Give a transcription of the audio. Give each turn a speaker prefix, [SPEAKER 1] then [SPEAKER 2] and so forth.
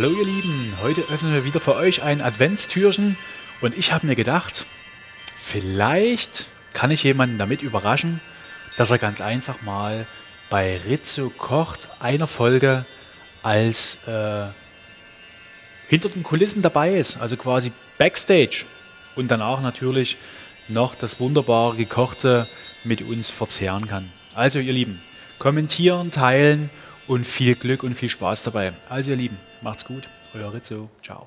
[SPEAKER 1] Hallo ihr Lieben, heute öffnen wir wieder für euch ein Adventstürchen. Und ich habe mir gedacht, vielleicht kann ich jemanden damit überraschen, dass er ganz einfach mal bei Rizzo kocht einer Folge als äh, hinter den Kulissen dabei ist, also quasi Backstage. Und danach natürlich noch das wunderbar gekochte mit uns verzehren kann. Also ihr Lieben, kommentieren, teilen und viel Glück und viel Spaß dabei. Also ihr Lieben, macht's gut, euer Rizzo, ciao.